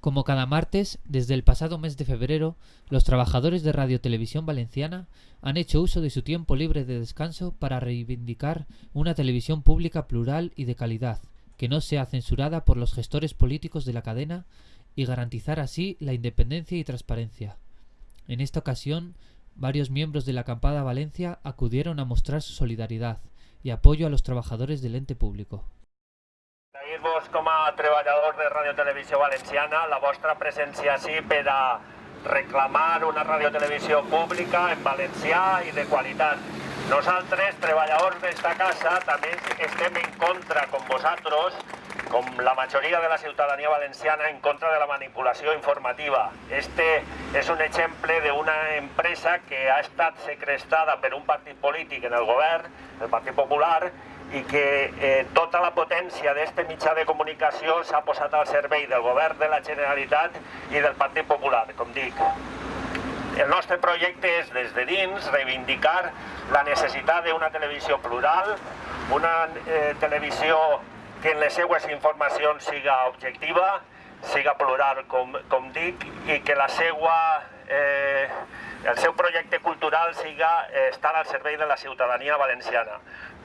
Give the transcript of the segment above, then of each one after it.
Como cada martes, desde el pasado mes de febrero, los trabajadores de Radio Televisión Valenciana han hecho uso de su tiempo libre de descanso para reivindicar una televisión pública plural y de calidad, que no sea censurada por los gestores políticos de la cadena y garantizar así la independencia y transparencia. En esta ocasión, varios miembros de la acampada Valencia acudieron a mostrar su solidaridad y apoyo a los trabajadores del ente público. Agrair-vos com a de Radio Televisió Valenciana la vostra presència així a reclamar una radiotelevisió pública en valencià i de qualitat. Nosaltres, treballadors d'esta casa, també estem en contra, com vosaltres, com la majoria de la ciutadania valenciana, en contra de la manipulació informativa. Este és un exemple d'una empresa que ha estat secrestada per un partit polític en el govern, el Partit Popular, i que eh, tota la potència d'aquest mitjà de comunicació s'ha posat al servei del govern de la Generalitat i del Partit Popular, com dic. El nostre projecte és, des de dins, reivindicar la necessitat d'una televisió plural, una eh, televisió que en les seues informacions siga objectiva, siga plural, com, com dic, i que la seua eh, el seu projecte cultural siga eh, estar al servei de la ciutadania valenciana,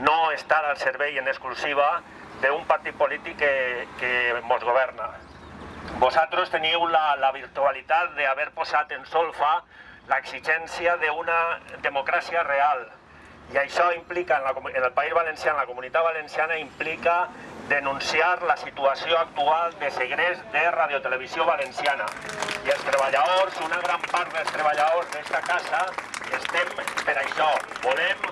no estar al servei en exclusiva d'un partit polític que, que ens governa. Vosaltres teniu la, la virtualitat d'haver posat en solfa l'exigència d'una democràcia real, i això implica, en, la, en el País Valencià, en la comunitat valenciana, implica denunciar la situació actual de segrest de Radiotelevisió Valenciana. I els treballadors, una gran part dels treballadors d'esta casa, estem per això. Volem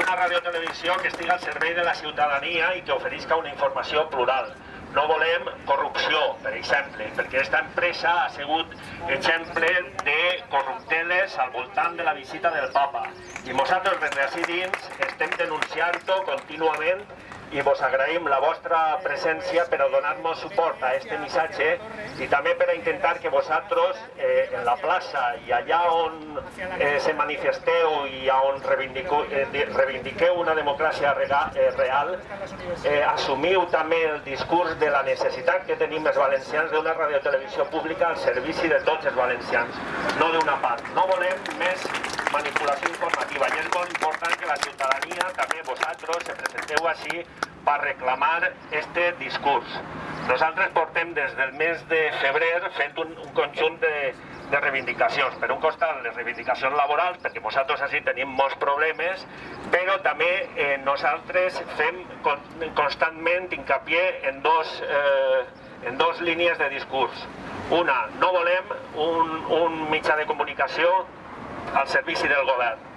una radiotelevisió que estigui al servei de la ciutadania i que oferisca una informació plural. No volem corrupció, per exemple, perquè aquesta empresa ha sigut exemple de corrupteles al voltant de la visita del papa. I nosaltres des d'ací dins estem denunciant-ho contínuament i vos agraïm la vostra presència per a donar-nos suport a este missatge i també per a intentar que vosaltres eh, en la plaça i allà on eh, se manifesteu i on reivindiqueu, eh, reivindiqueu una democràcia rega, eh, real, eh, assumiu també el discurs de la necessitat que tenim els valencians d'una radiotelevisió pública al servici de tots els valencians, no d'una part. No volem més manipulació informativa i és molt important que la ciutadania, també vosaltres, se presenteu així per reclamar este discurs. Nosaltres portem des del mes de febrer fent un, un conjunt de, de reivindicacions. Per un costat, les reivindicacions laborals, perquè nosaltres així tenim molts problemes, però també eh, nosaltres fem con, constantment hincapié en dos, eh, en dos línies de discurs. Una, no volem un, un mitjà de comunicació al servici del govern.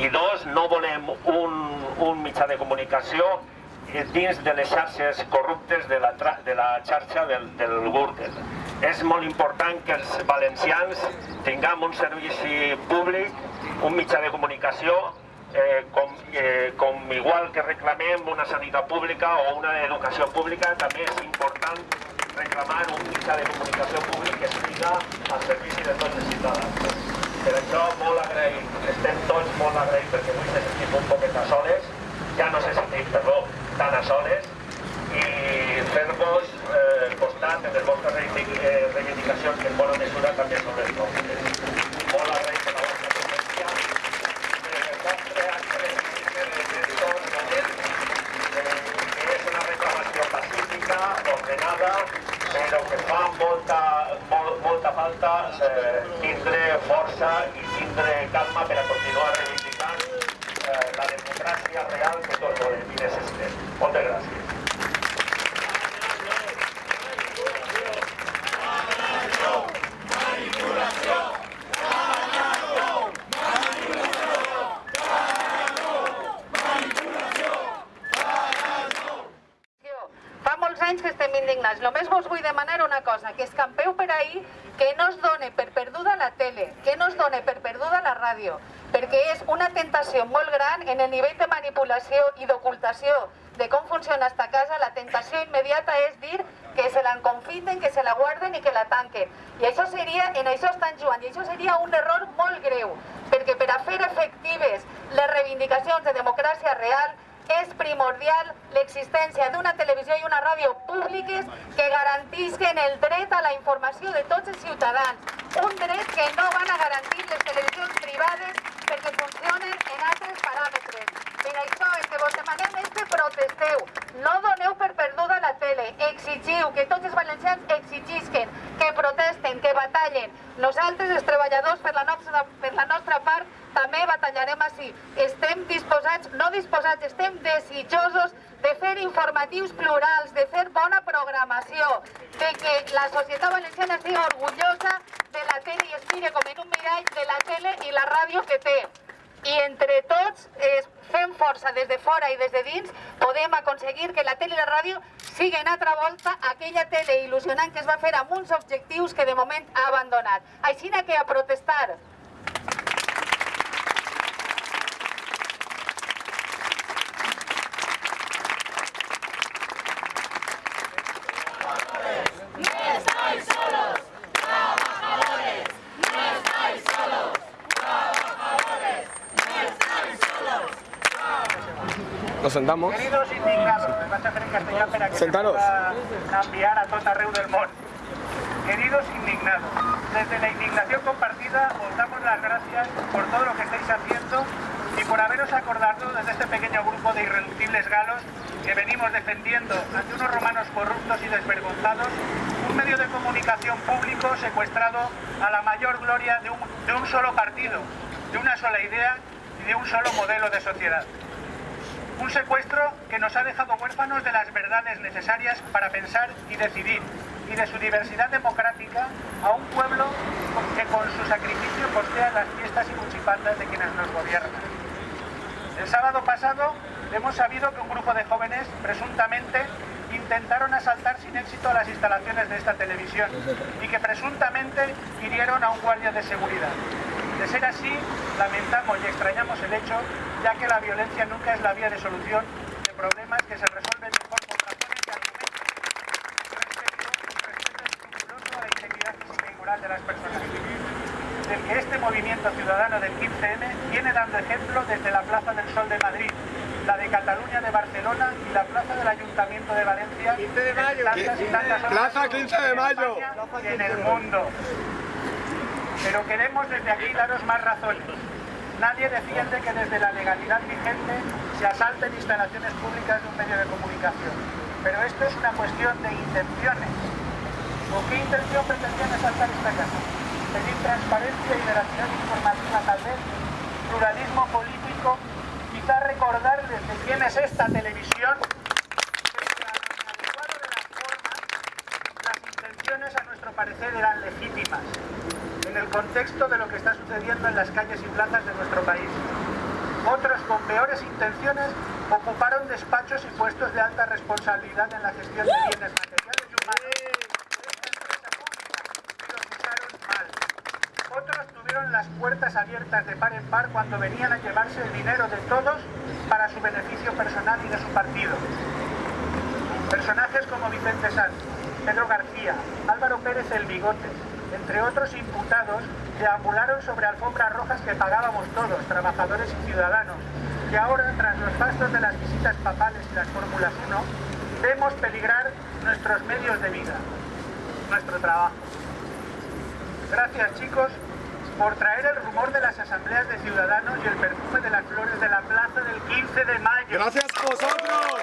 I dos, no volem un, un mitjà de comunicació dins de les xarxes corruptes de la, de la xarxa del, del Gürtel. És molt important que els valencians tinguem un servici públic, un mitjà de comunicació, eh, com, eh, com igual que reclamem una sanitat pública o una educació pública, també és important reclamar un mitjà de comunicació públic que estigui al servici de tots els ciutadans. Per això molt agraït, molt agraïts perquè avui se un poquet a soles, ja no se sentim, perdó, tan a soles. I fer-vos eh, costat en les vostres reivindicacions que en bona mesura també són les nostres. Agraït acte que és una reclamació pacífica, ordenada, però que fa molta, molt, molta falta eh, tindre força i calma per continuar eh, democràcia real que tots volem i necessitem. Moltes gràcies. Anys que estem indignats. Només vos vull demanar una cosa, que escampeu per ahir que no es done per perduda la tele, que no es done per perduda la ràdio, perquè és una tentació molt gran en el nivell de manipulació i d'ocultació de com funciona esta casa, la tentació immediata és dir que se la confiten, que se la guarden i que la tanquen. I això seria, en això estan jugant, i això seria un error molt greu, perquè per a fer efectives les reivindicacions de democràcia real és primordial l'existència d'una televisió i una ràdio públiques que garantisquen el dret a la informació de tots els ciutadans. Un dret que no van a garantir les televisions privades perquè funcionen en altres paràmetres. Per això el que vos demanem és que protesteu. No doneu per perduda tele. Exigiu que tots els valencians exigisquen, que protesten, que batallen. Nosaltres, els treballadors, per la nostra, per la nostra part, també batallarem així. Estem disposats, no disposats, estem desitjosos de fer informatius plurals, de fer bona programació, de que la societat valenciana estigui orgullosa de la tele i es mire com en un mirall de la tele i la ràdio que té. I entre tots, eh, fem força des de fora i des de dins, podem aconseguir que la tele i la ràdio siguin altra volta aquella tele il·lusionant que es va fer amb uns objectius que de moment ha abandonat. Així que a protestar. Nos sentamos. Queridos indignados, me vaig a fer en a que Sentaros. se enviar a tot arreu del món. Queridos indignados, desde la indignación compartida os damos las gracias por todo lo que estáis haciendo y por haberos acordado desde este pequeño grupo de irreductibles galos que venimos defendiendo ante unos romanos corruptos y desvergonzados un medio de comunicación público secuestrado a la mayor gloria de un, de un solo partido, de una sola idea y de un solo modelo de sociedad. Un secuestro que nos ha dejado huérfanos de las verdades necesarias para pensar y decidir, y de su diversidad democrática a un pueblo que con su sacrificio costea las fiestas y cuchipandas de quienes nos gobiernan. El sábado pasado hemos sabido que un grupo de jóvenes presuntamente intentaron asaltar sin éxito las instalaciones de esta televisión y que presuntamente hirieron a un guardia de seguridad. De ser así, lamentamos y extrañamos el hecho, ya que la violencia nunca es la vía de solución de problemas que se resuelven mejor con razones y argumentos respeto, y respeto escrupuloso a la integridad física y moral de las personas. Del que este movimiento ciudadano del 15M viene dando ejemplo desde la Plaza del Sol de Madrid, la de Cataluña de Barcelona y la Plaza del Ayuntamiento de Valencia. 15 de mayo. Tantas y tantas Plaza 15 de mayo. en España y en el mundo. Pero queremos desde aquí daros más razones. Nadie defiende que desde la legalidad vigente se asalten instalaciones públicas de un medio de comunicación. Pero esto es una cuestión de intenciones. ¿Con qué intención pretendían asaltar esta casa? Pedir transparencia y veracidad informativa tal vez, pluralismo político, quizá recordarles de quién es esta televisión. A nuestro parecer eran legítimas en el contexto de lo que está sucediendo en las calles y plazas de nuestro país. Otros con peores intenciones ocuparon despachos y puestos de alta responsabilidad en la gestión de bienes materiales y humanos de esta empresa pública y los usaron mal. Otros tuvieron las puertas abiertas de par en par cuando venían a llevarse el dinero de todos para su beneficio personal y de su partido. Personajes como Vicente Sanz, Pedro García, Álvaro Pérez el Bigotes, entre otros imputados, deambularon sobre alfombras rojas que pagábamos todos, trabajadores y ciudadanos, que ahora, tras los gastos de las visitas papales y las Fórmulas 1, vemos peligrar nuestros medios de vida, nuestro trabajo. Gracias chicos por traer el rumor de las asambleas de ciudadanos y el perfume de las flores de la plaza del 15 de mayo. Gracias a vosotros.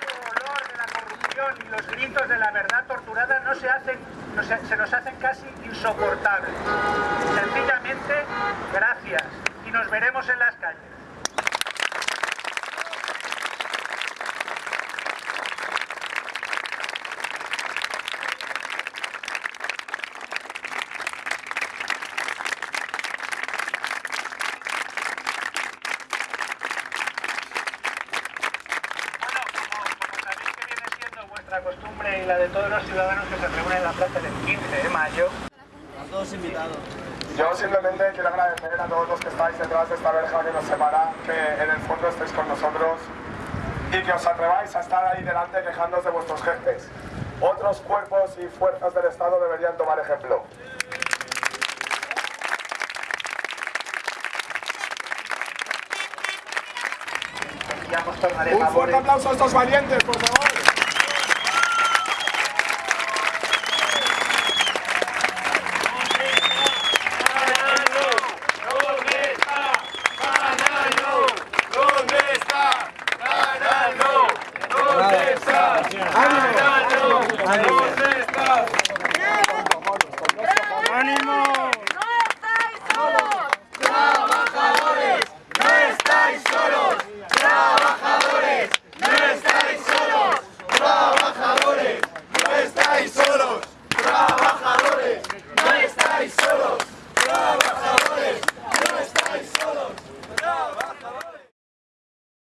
El olor de la corrupción y los gritos de la verdad torturada no se hacen, se nos hacen casi insoportables. Sencillamente, gracias. Y nos veremos en las calles. costumbre y la de todos los ciudadanos que se reúnen en la plaza del 15 de mayo. A todos invitados. Yo simplemente quiero agradecer a todos los que estáis detrás de esta verja que nos separa, que en el fondo estéis con nosotros y que os atreváis a estar ahí delante quejándoos de vuestros jefes. Otros cuerpos y fuerzas del Estado deberían tomar ejemplo. Un fuerte aplauso a estos valientes, por favor.